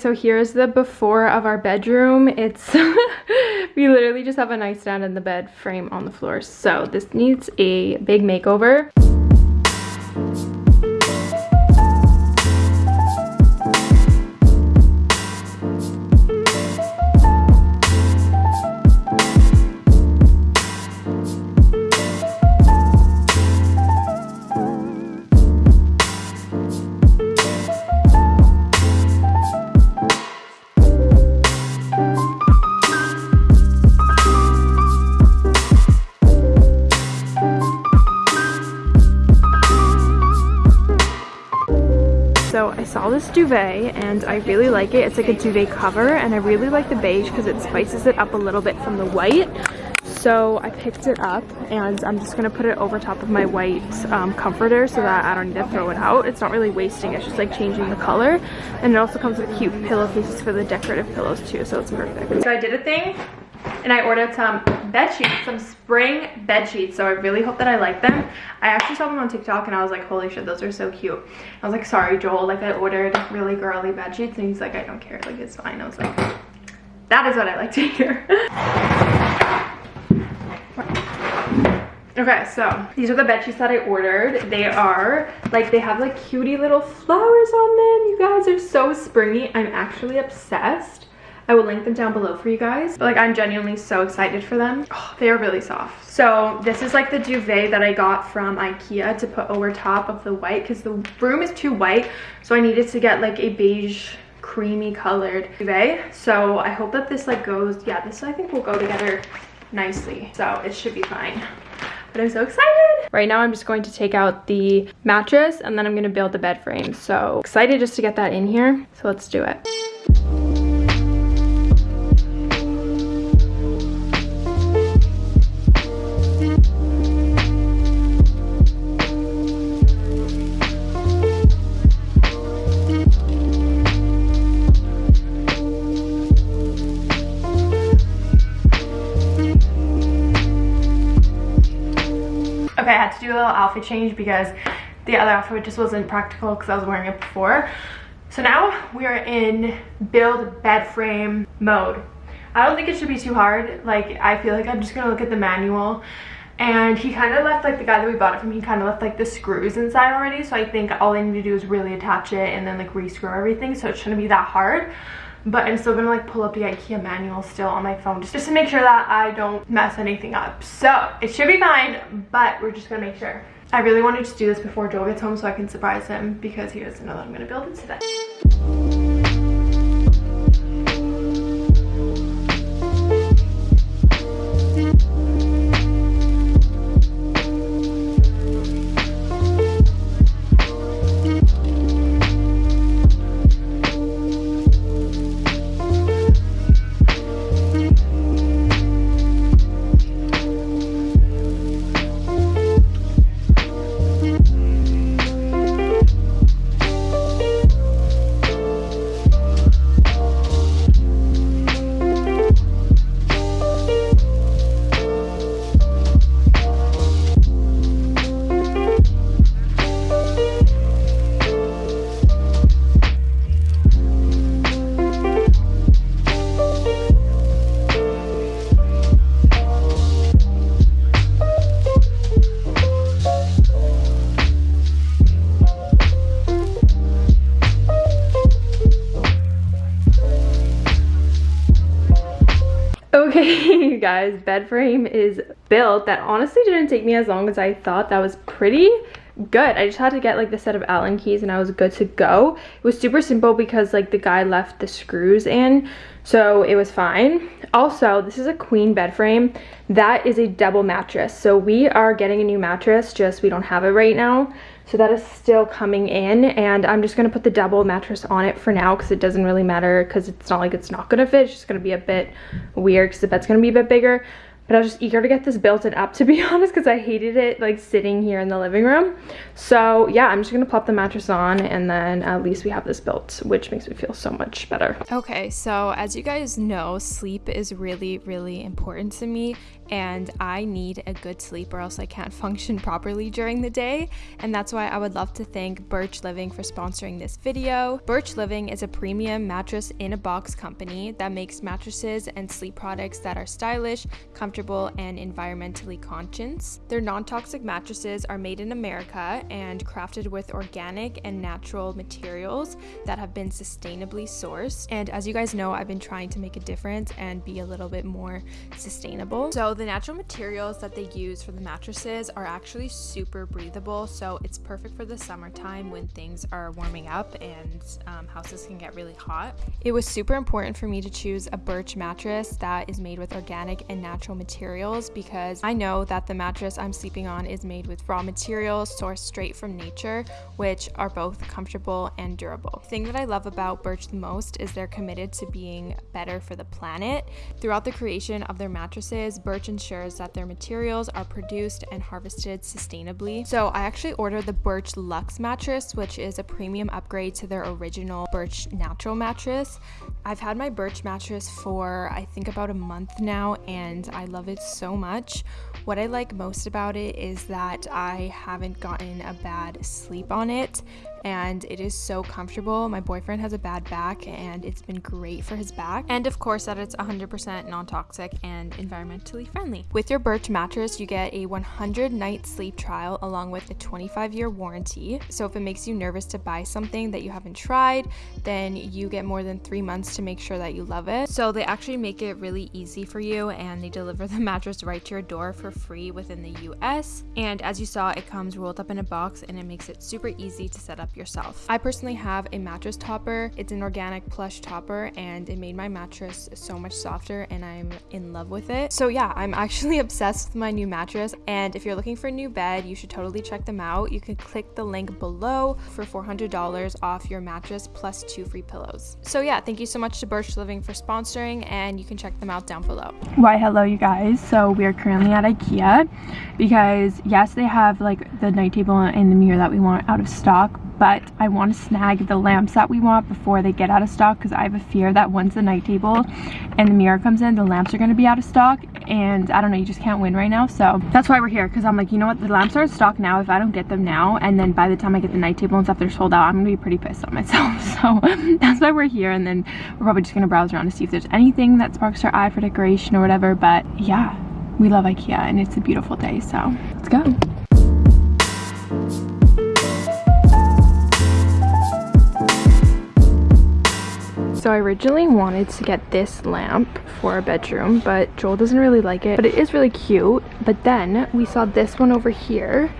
So here's the before of our bedroom. It's, we literally just have a nightstand and the bed frame on the floor. So this needs a big makeover. This duvet and I really like it. It's like a duvet cover and I really like the beige because it spices it up a little bit from the white. So I picked it up and I'm just gonna put it over top of my white um, comforter so that I don't need to throw it out. It's not really wasting, it's just like changing the color. And it also comes with cute pillowcases for the decorative pillows too, so it's perfect. So I did a thing and I ordered some bed sheets, some spring bed sheets. So I really hope that I like them. I actually saw them on TikTok and I was like, holy shit, those are so cute. I was like, sorry, Joel, like I ordered really girly bed sheets and he's like, I don't care, like it's fine. I was like, that is what I like to hear. Okay, so these are the bed sheets that I ordered. They are like they have like cutie little flowers on them. You guys are so springy. I'm actually obsessed. I will link them down below for you guys. But like I'm genuinely so excited for them. Oh, they are really soft. So this is like the duvet that I got from Ikea to put over top of the white because the room is too white. So I needed to get like a beige creamy colored duvet. So I hope that this like goes, yeah, this I think will go together nicely. So it should be fine but I'm so excited. Right now I'm just going to take out the mattress and then I'm gonna build the bed frame. So excited just to get that in here. So let's do it. Do a little outfit change because the other outfit just wasn't practical because I was wearing it before. So now we are in build bed frame mode. I don't think it should be too hard. Like, I feel like I'm just gonna look at the manual and he kind of left like the guy that we bought it from he kind of left like the screws inside already so i think all i need to do is really attach it and then like re-screw everything so it shouldn't be that hard but i'm still gonna like pull up the ikea manual still on my phone just, just to make sure that i don't mess anything up. So it should be fine but we're just gonna make sure. I really wanted to do this before joel gets home so i can surprise him because he doesn't know that i'm gonna build it today guys bed frame is built that honestly didn't take me as long as i thought. That was pretty good. I just had to get like the set of allen keys and i was good to go. It was super simple because like the guy left the screws in so it was fine. Also this is a queen bed frame. That is a double mattress. So we are getting a new mattress just we don't have it right now so that is still coming in and I'm just gonna put the double mattress on it for now because it doesn't really matter because it's not like it's not gonna fit. It's just gonna be a bit weird because the bed's gonna be a bit bigger. But I was just eager to get this built and up to be honest because I hated it like sitting here in the living room. So yeah, I'm just gonna plop the mattress on and then at least we have this built, which makes me feel so much better. Okay, so as you guys know, sleep is really, really important to me and I need a good sleep or else I can't function properly during the day. And that's why I would love to thank Birch Living for sponsoring this video. Birch Living is a premium mattress in a box company that makes mattresses and sleep products that are stylish, comfortable, and environmentally conscious. Their non-toxic mattresses are made in America and crafted with organic and natural materials that have been sustainably sourced. And as you guys know, I've been trying to make a difference and be a little bit more sustainable. So the natural materials that they use for the mattresses are actually super breathable, so it's perfect for the summertime when things are warming up and um, houses can get really hot. It was super important for me to choose a birch mattress that is made with organic and natural materials because I know that the mattress I'm sleeping on is made with raw materials sourced straight from nature, which are both comfortable and durable. The thing that I love about Birch the most is they're committed to being better for the planet. Throughout the creation of their mattresses, Birch ensures that their materials are produced and harvested sustainably. So I actually ordered the Birch Luxe mattress, which is a premium upgrade to their original Birch natural mattress. I've had my Birch mattress for I think about a month now and I love it so much. What I like most about it is that I haven't gotten a bad sleep on it and it is so comfortable. My boyfriend has a bad back and it's been great for his back. And of course that it's 100% non-toxic and environmentally friendly. With your Birch mattress, you get a 100 night sleep trial along with a 25 year warranty. So if it makes you nervous to buy something that you haven't tried, then you get more than three months to make sure that you love it. So they actually make it really easy for you and they deliver the mattress right to your door for free within the US. And as you saw, it comes rolled up in a box and it makes it super easy to set up up yourself. I personally have a mattress topper. It's an organic plush topper and it made my mattress so much softer and I'm in love with it. So yeah, I'm actually obsessed with my new mattress and if you're looking for a new bed, you should totally check them out. You can click the link below for $400 off your mattress plus two free pillows. So yeah, thank you so much to Birch Living for sponsoring and you can check them out down below. Why hello you guys. So we are currently at Ikea because yes, they have like the night table and the mirror that we want out of stock, but I want to snag the lamps that we want before they get out of stock because I have a fear that once the night table and the mirror comes in, the lamps are going to be out of stock and I don't know, you just can't win right now. So that's why we're here because I'm like, you know what, the lamps are in stock now if I don't get them now and then by the time I get the night table and stuff, they're sold out, I'm going to be pretty pissed on myself. So that's why we're here and then we're probably just going to browse around to see if there's anything that sparks our eye for decoration or whatever. But yeah, we love Ikea and it's a beautiful day. So let's go. So I originally wanted to get this lamp for our bedroom, but Joel doesn't really like it, but it is really cute. But then we saw this one over here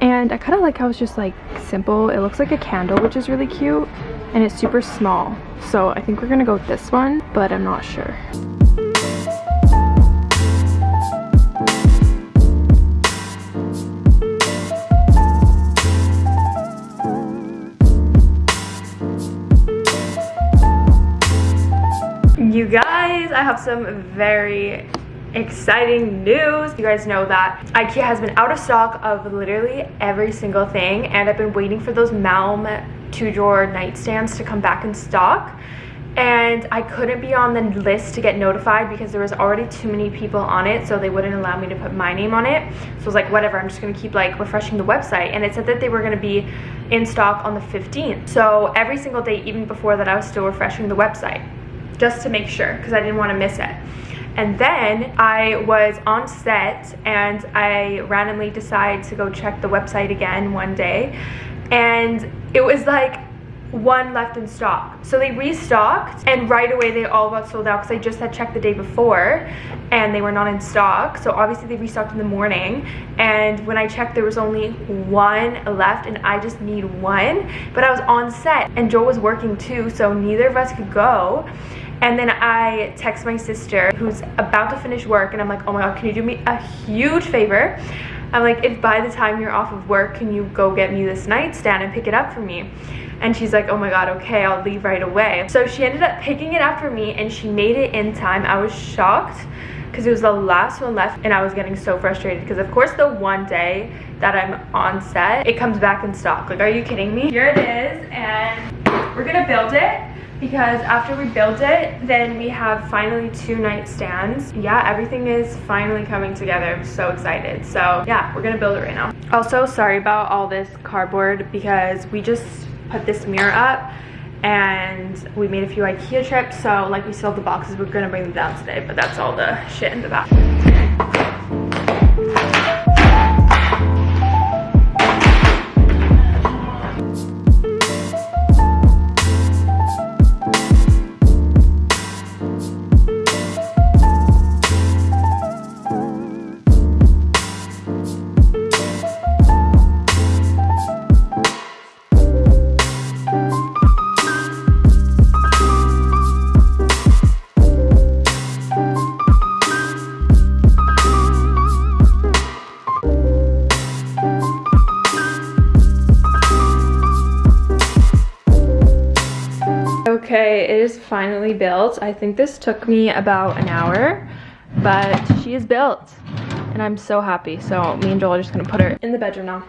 and I kind of like how it's just like simple. It looks like a candle, which is really cute and it's super small. So I think we're gonna go with this one, but I'm not sure. Have some very exciting news. You guys know that Ikea has been out of stock of literally every single thing and I've been waiting for those Malm two drawer nightstands to come back in stock. And I couldn't be on the list to get notified because there was already too many people on it so they wouldn't allow me to put my name on it. So I was like whatever I'm just gonna keep like refreshing the website. And it said that they were gonna be in stock on the 15th so every single day even before that I was still refreshing the website just to make sure because I didn't want to miss it. And then I was on set and I randomly decided to go check the website again one day and it was like one left in stock. So they restocked and right away they all got sold out because I just had checked the day before and they were not in stock. So obviously they restocked in the morning and when I checked there was only one left and I just need one. But I was on set and Joel was working too so neither of us could go. And then I text my sister who's about to finish work and I'm like, oh my God, can you do me a huge favor? I'm like, if by the time you're off of work, can you go get me this nightstand and pick it up for me? And she's like, oh my God, okay, I'll leave right away. So she ended up picking it up for me and she made it in time. I was shocked because it was the last one left and I was getting so frustrated because of course the one day that I'm on set, it comes back in stock. Like, are you kidding me? Here it is and we're gonna build it because after we build it, then we have finally two nightstands. Yeah, everything is finally coming together. I'm so excited. So yeah, we're gonna build it right now. Also, sorry about all this cardboard because we just put this mirror up and we made a few Ikea trips. So like we still have the boxes, we're gonna bring them down today, but that's all the shit in the back. Finally built. I think this took me about an hour, but she is built. And I'm so happy. So me and Joel are just gonna put her in the bedroom now.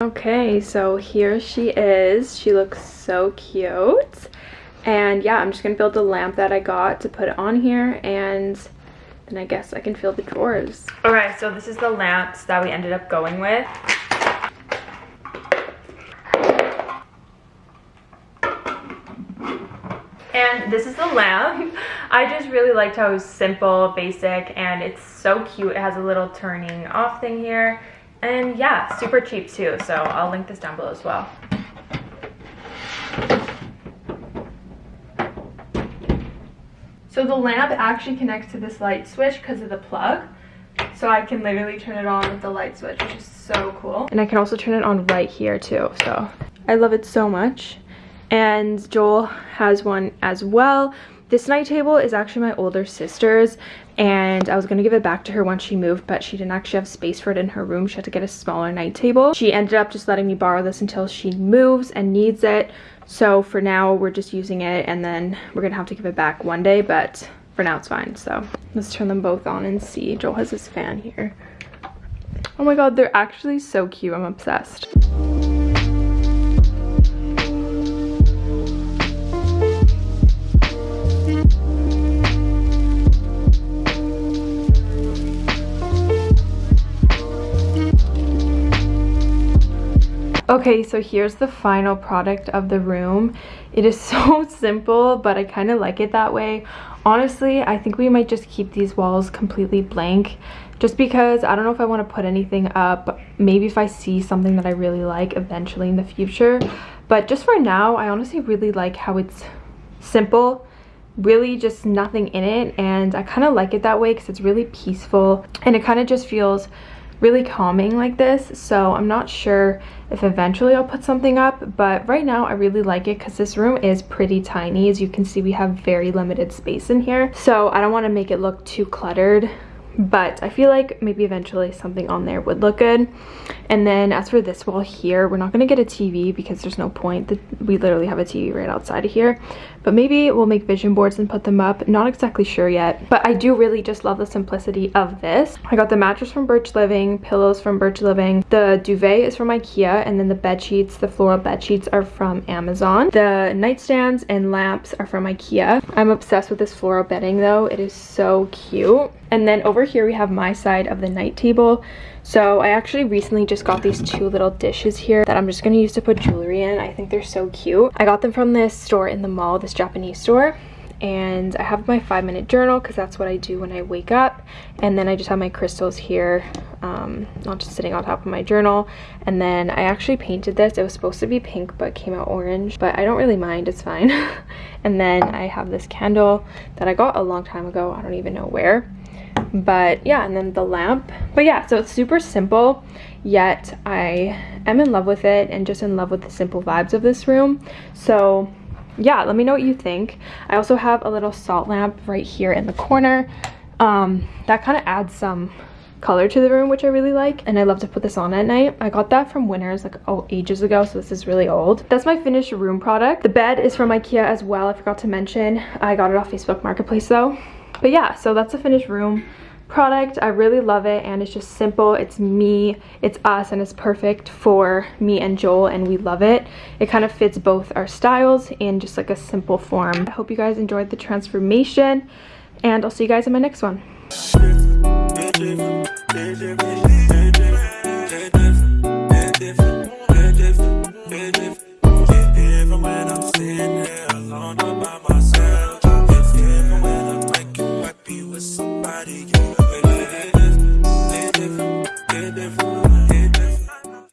Okay, so here she is. She looks so cute. And yeah, I'm just gonna build the lamp that I got to put on here and then I guess I can fill the drawers. All right, so this is the lamps that we ended up going with. And this is the lamp. I just really liked how it was simple, basic, and it's so cute. It has a little turning off thing here. And yeah, super cheap too. So I'll link this down below as well. So the lamp actually connects to this light switch because of the plug. So I can literally turn it on with the light switch, which is so cool. And I can also turn it on right here too. So I love it so much. And Joel has one as well. This night table is actually my older sister's and I was gonna give it back to her once she moved but she didn't actually have space for it in her room. She had to get a smaller night table. She ended up just letting me borrow this until she moves and needs it. So for now, we're just using it and then we're gonna have to give it back one day, but for now it's fine. So let's turn them both on and see. Joel has his fan here. Oh my God, they're actually so cute. I'm obsessed. Okay, so here's the final product of the room. It is so simple, but I kind of like it that way. Honestly, I think we might just keep these walls completely blank just because I don't know if I want to put anything up. Maybe if I see something that I really like eventually in the future. But just for now, I honestly really like how it's simple really just nothing in it and I kind of like it that way because it's really peaceful and it kind of just feels really calming like this so i'm not sure if eventually i'll put something up but right now i really like it because this room is pretty tiny. As you can see we have very limited space in here so i don't want to make it look too cluttered but I feel like maybe eventually something on there would look good. And then as for this wall here, we're not going to get a TV because there's no point. We literally have a TV right outside of here. But maybe we'll make vision boards and put them up. Not exactly sure yet. But I do really just love the simplicity of this. I got the mattress from Birch Living, pillows from Birch Living. The duvet is from Ikea. And then the bed sheets, the floral bed sheets are from Amazon. The nightstands and lamps are from Ikea. I'm obsessed with this floral bedding though. It is so cute. And then over here we have my side of the night table. So I actually recently just got these two little dishes here that I'm just going to use to put jewelry in. I think they're so cute. I got them from this store in the mall, this Japanese store. And I have my five minute journal because that's what I do when I wake up. And then I just have my crystals here um, not just sitting on top of my journal. And then I actually painted this. It was supposed to be pink but came out orange but I don't really mind. It's fine. And then I have this candle that I got a long time ago. I don't even know where but yeah and then the lamp but yeah so it's super simple yet I am in love with it and just in love with the simple vibes of this room so yeah let me know what you think i also have a little salt lamp right here in the corner um, that kind of adds some color to the room, which I really like. And I love to put this on at night. I got that from Winners like oh ages ago, so this is really old. That's my finished room product. The bed is from Ikea as well. I forgot to mention. I got it off Facebook Marketplace though. But yeah, so that's the finished room product. I really love it and it's just simple. It's me, it's us, and it's perfect for me and Joel and we love it. It kind of fits both our styles in just like a simple form. I hope you guys enjoyed the transformation and I'll see you guys in my next one. different, different, different, different.